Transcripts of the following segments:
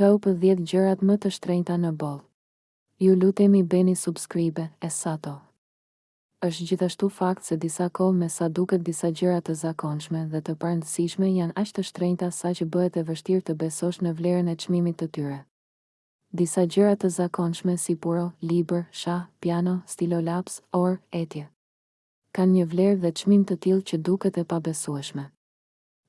Top dhjetë gjërat më të shtrenjta në botë. Ju lutemi bëni subscribe e sato. Është gjithashtu fakt se disa kohë me sa duket disa gjëra të zakonshme dhe të parndësishme janë aq të shtrenjta saqë bëhet e vështirë të besosh në vlerën e çmimit të tyre. Disa gjëra të zakonshme si puro, libër, shah, piano, stilolaps, orë, etj. Kanë një vlerë dhe çmim të tillë që duket e pabesueshme.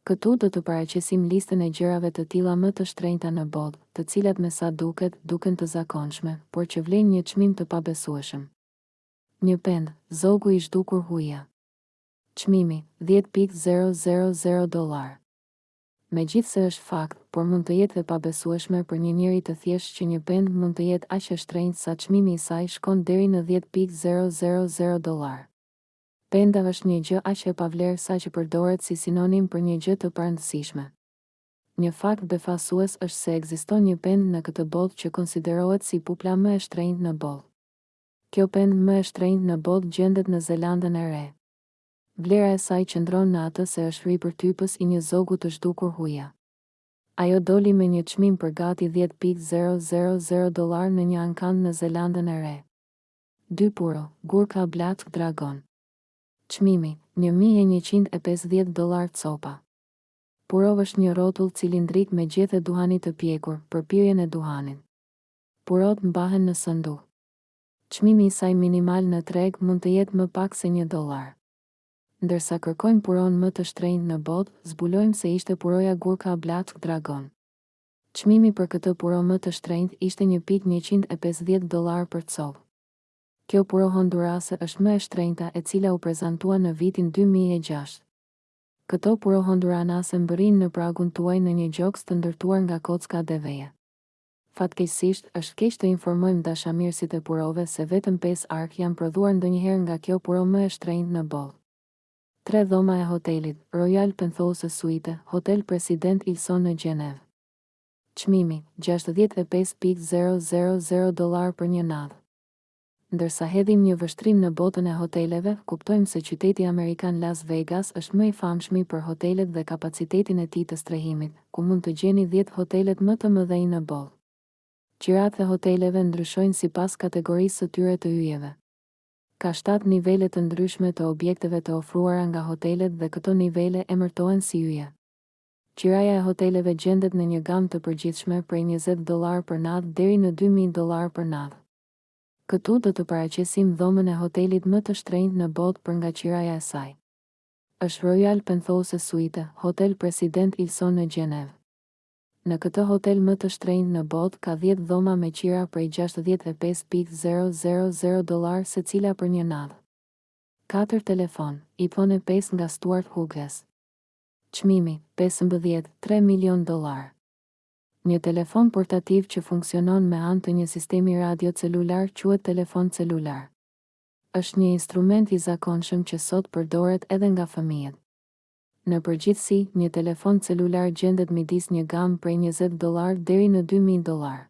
Këtu do të paraqesim listën e gjërave të tilla më të shtrenjta në botë, të cilat me sa duket, duken të zakonshme, por që vlejnë një çmim të pabesueshëm. Një pendë, zogu i zhdukur huia. Çmimi, dhjetë pikë zero zero zero dollarë. Megjithëse është fakt, por mund të jetë e pabesueshme për një njeri të thjeshtë që një pendë mund të jetë aq e shtrenjtë sa çmimi i saj shkon deri në dhjetë pikë zero zero zero dollarë. Penda është një gjë aq e pavlerë saqë përdoret si sinonim për një gjë të parëndësishme. Një fakt befasues është se ekziston një pendë në këtë botë që konsiderohet si pupla më e shtrenjtë në botë. Kjo pendë më e shtrenjtë në botë gjendet në Zelandën e Re. Vlera e saj qëndron në atë se është ripërtypës i një zogu të zhdukur huia. Ajo doli me një çmim për gati dhjetë pikë zero zero zero dollarë në një ankand në Zelandën e Re. dy puro, gurka Black Dragon. Çmimi, një mijë e njëqind e pesëdhjetë dollarë copa. Puro është një rrotull cilindrik me gjethe duhani të pjekur, për pirjen e duhanit. Purot mbahen në sënduk. Çmimi i saj minimal në treg mund të jetë më pak se një dollar. Ndërsa kërkojmë puron më të shtrenjtë në botë, zbulojmë se ishte puroja gurka Black Dragon. Çmimi për këtë puro më të shtrenjtë ishte një pikë njëqind e pesëdhjetë dollarë për copë. Kjo puro hondurase është më e shtrenjta e cila u prezantua në vitin dy mijë e gjashtë. Këto puro honduranase mbërrijnë në pragun tuaj në një gjoks të ndërtuar nga kocka deveje. Fatkeqësisht, është keq të informojmë dashamirësit e purove se vetëm pesë arka janë prodhuar ndonjëherë nga kjo puro më e shtrenjtë në botë. Tre dhoma e hotelit, Royal Penthouse Suite, Hotel President Wilson në Gjenevë. Çmimi, gjashtëdhjetë e pesë pikë zero zero zero dollarë për një natë. Ndërsa hedhim një vështrim në botën e hoteleve, kuptojmë se qyteti amerikan Las Vegas është më i famshmi për hotelet dhe kapacitetin e tij të strehimit, ku mund të gjeni dhjetë hotelet më të mëdhenj në botë. Qiratë e hoteleve ndryshojnë sipas kategorisë së tyre të yjeve. Ka shtatë nivele të ndryshme të objekteve të ofruara nga hotelet dhe këto nivele emërtohen si yje. Qiraja e hoteleve gjendet në një gamë të përgjithshme prej njëzet dollarë për natë deri në dy mijë dollarë për natë. Këtu do të paraqesim dhomën e hotelit më të shtrenjtë në botë për nga qiraja e saj. Është Royal Penthouse Suite, Hotel President Wilson në Gjenevë. Në këtë hotel më të shtrenjtë në botë ka dhjetë dhoma me qira prej gjashtëdhjetë e pesë pikë zero zero zero dollarë secila për një natë. Katër telefon, iPhone e pesë nga Stuart Hughes. Çmimi, pesëmbëdhjetë, tre milionë dollarë. Një telefon portativ që funksionon me anë të një sistemi radio celular quhet telefon celular. Është një instrument i zakonshëm që sot përdoret edhe nga fëmijët. Në përgjithësi, një telefon celular gjendet midis një gamë prej njëzet dollarë deri në dy mijë dollarë.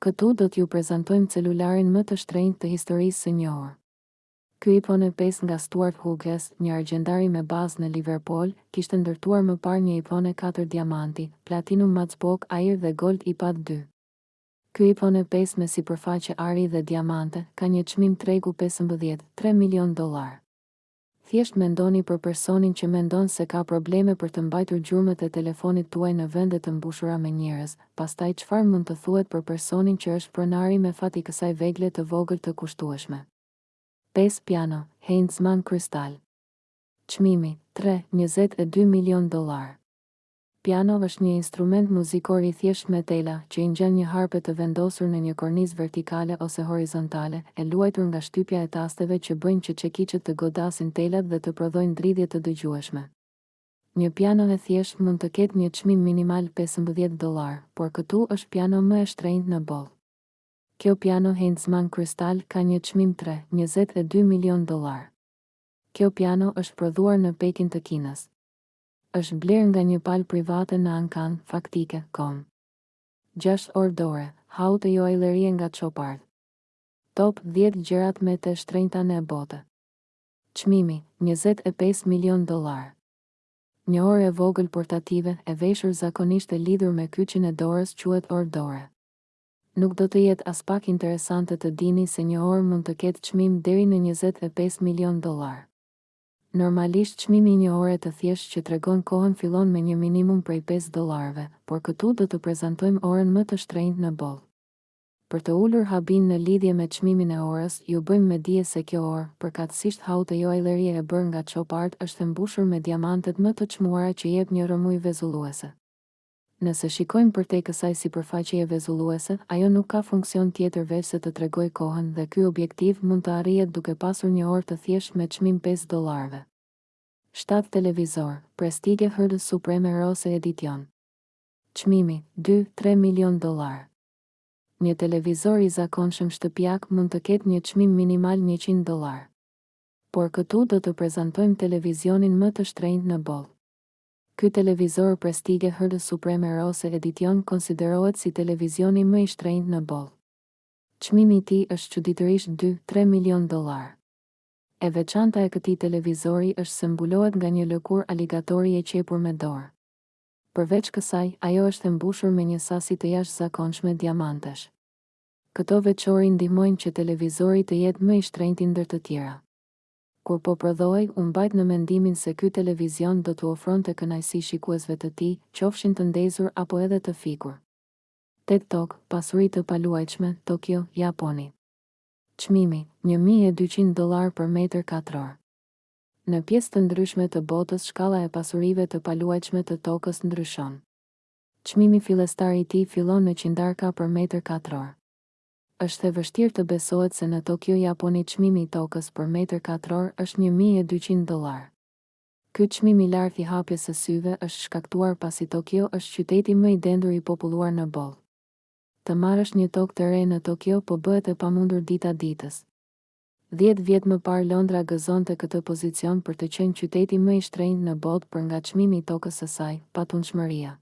Këtu do t'ju prezantojmë celularin më të shtrenjtë të historisë së njohur. Ky iPhone pesë nga Stuart Hughes, një argjendari me bazë në Liverpool, kishte ndërtuar më parë një iPhone katër diamanti, platinum MacBook Air dhe Gold iPad dy. Ky iPhone pesë me sipërfaqe ari dhe diamante, ka një çmim tregu pesëmbëdhjetë, tre milionë dollarë. Thjesht mendoni për personin që mendon se ka probleme për të mbajtur gjurmët e telefonit tuaj në vende të mbushura me njerëz, pastaj çfarë mund të thuhet për personin që është pronari me fat i kësaj vegle të vogël të kushtueshme. Pesë piano, Heintzman Crystal. Çmimi, tre, njëzet e dy milionë dollarë. Piano është një instrument muzikor i thjeshtë me tela, që i ngjan një harpe të vendosur në një kornizë vertikale ose horizontale, e luajtur nga shtypja e tasteve që bëjnë që çekiçët të godasin telat dhe të prodhojnë dridhje të dëgjueshme. Një piano e thjeshtë mund të ketë një çmim minimal pesëmbëdhjetë dollarë, por këtu është piano më e shtrenjtë në botë. Kjo piano Heintzman Crystal ka një çmim tre, njëzet e dy milionë dollarë. Kjo piano është prodhuar në Pekin të Kinës. Është blerë nga një palë private në ankand, Faktike. Com. Gjashtë orë dore, Haute Joaillerie nga Chopard. Top dhjetë gjërat më të shtrenjta në botë. Çmimi, njëzet e pesë milionë dollarë. Një orë e vogël portative, e veshur zakonisht e lidhur me kyçin e dorës quhet orë dore. Nuk do të jetë aspak interesante të dini se një orë mund të ketë çmim deri në njëzet e pesë milionë dollarë. Normalisht çmimi i një ore të thjeshtë që tregon kohën fillon me një minimum prej pesë dollarëve, por këtu do të prezantojmë orën më të shtrenjtë në botë. Për të ulur habinë në lidhje me çmimin e orës, ju bëjmë me dije se kjo orë, përkatësisht Haute Joaillerie e bërë nga Chopard është e mbushur me diamantet më të çmuara që jep një rrëmujë vezulluese. Nëse shikojmë përtej kësaj sipërfaqeje vezulluese, ajo nuk ka funksion tjetër veçse të tregojë kohën dhe ky objektiv mund të arrihet duke pasur një orë të thjeshtë me çmim pesë dollarëve. Shtatë televizor, Prestige HD Supreme Rose Edition. Çmimi, dy, tre milionë dollarë. Një televizor i zakonshëm shtëpiak mund të ketë një çmim minimal njëqind dollarë. Por këtu do të prezantojmë televizionin më të shtrenjtë në botë. Ky televizor prestige HD Supreme Rose Edition konsiderohet si televizioni më i shtrenjtë në botë. Çmimi i tij është çuditërisht dy, tre milionë dollarë. E veçanta e këtij televizori është se mbulohet nga një lëkurë aligatori e qepur me dorë. Përveç kësaj, ajo është e mbushur me një sasi të jashtëzakonshme diamantesh. Këto veçori ndihmojnë që televizori të jetë më i shtrenjti ndër të tjera. Kur po prodhohej, u mbajt në mendimin se ky televizion do t'u ofronte kënaqësi shikuesve të tij, qofshin të ndezur apo edhe të fikur. Tetë, Tokë, Pasuri të paluajtshme, Tokio, Japoni. Çmimi, një mijë e dyqind dollarë për metër katror. Në pjesë të ndryshme të botës shkalla e pasurive të paluajtshme të tokës ndryshon. Çmimi fillestar i tij fillon me qindarka për metër katror. Është e vështirë të besohet se në Tokio, Japoni çmimi i tokës për metër katror është një mijë e dyqind dollarë. Ky çmim i lartë i hapjes së syve është shkaktuar pasi Tokio është qyteti më i dendur i populluar në botë. Të marrësh një tokë të re në Tokio po bëhet e pamundur dita ditës. Dhjetë vjet më parë Londra gëzonte këtë pozicion për të qenë qyteti më i shtrenjtë në botë për nga çmimi i tokës së saj, patundshmëria.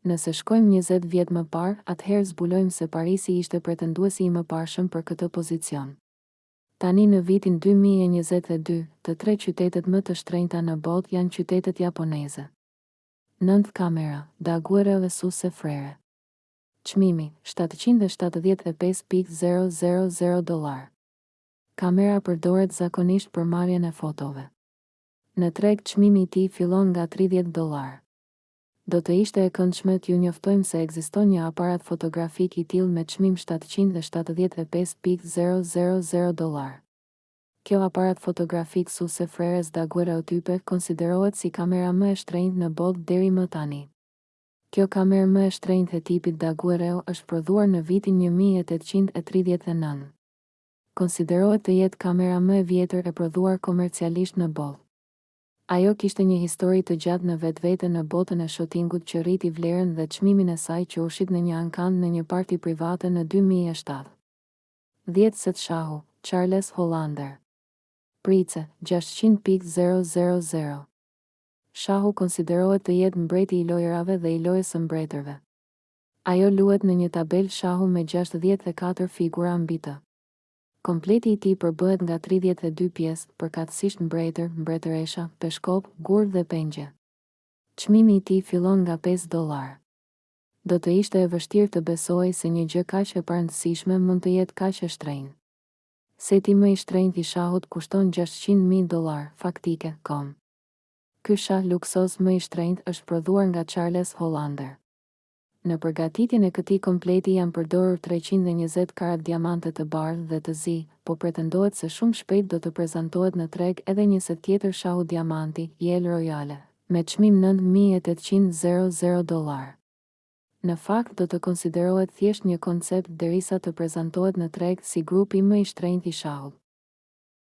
Nëse shkojmë njëzet vjet më parë, atëherë zbulojmë se Parisi ishte pretenduesi i mëparshëm për këtë pozicion. Tani në vitin dy mijë e njëzet e dy, të tre qytetet më të shtrenjta në botë janë qytetet japoneze. Nëntë kamera, Daguerre dhe Susse Frere. Çmimi, shtatëqind e shtatëdhjetë e pesë pikë zero zero zero dollarë. Kamera përdoret zakonisht për marrjen e fotove. Në treg çmimi i tij fillon nga tridhjetë dollarë. Do të ishte e këndshme t'ju njoftojmë se ekziston një aparat fotografik i tillë me çmim shtatëqind e shtatëdhjetë e pesë pikë zero zero zero dollarë. Kjo aparat fotografik Susse Freres Daguerreotype konsiderohet si kamera më e shtrenjtë në botë deri më tani. Kjo kamerë më e shtrenjtë e tipit Daguerreo është prodhuar në vitin një mijë e tetëqind e tridhjetë e nëntë. Konsiderohet të jetë kamera më e vjetër e prodhuar komercialisht në botë. Ajo kishte një histori të gjatë në vetvete në botën e shotingut që rriti vlerën dhe çmimin e saj që u shit në një ankand në një parti private në dy mijë e shtatë. Dhjetë set shahu, Charles Hollander. Price, gjashtëqind pikë zero zero zero. Shahu konsiderohet të jetë mbreti i lojërave dhe i lojës së mbretërve. Ajo luhet në një tabelë shahu me gjashtëdhjetë e katër figura mbi të. Kompleti i tij përbëhet nga tridhjetë e dy pjesë, përkatësisht mbretër, mbretëresha, peshkopë, gurë dhe pengje. Çmimi i tij fillon nga pesë dollarë. Do të ishte e vështirë të besohej se një gjë kaq e parëndësishme mund të jetë kaq e shtrenjtë. Seti më i shtrenjtë i shahut kushton gjashtëqind mijë dollarë, faktike. Com. Ky shah luksoz më i shtrenjtë është prodhuar nga Charles Hollander. Në përgatitjen e këtij kompleti janë përdorur treqind e njëzet karat diamante të bardhë dhe të zi, por pretendohet se shumë shpejt do të prezantohet në treg edhe një set tjetër shahu diamanti, Jewel Royale, me çmim nëntë mijë e tetëqind zero zero dollarë. Në fakt do të konsiderohet thjesht një koncept derisa të prezantohet në treg si grupi më i shtrenjtë i shahut.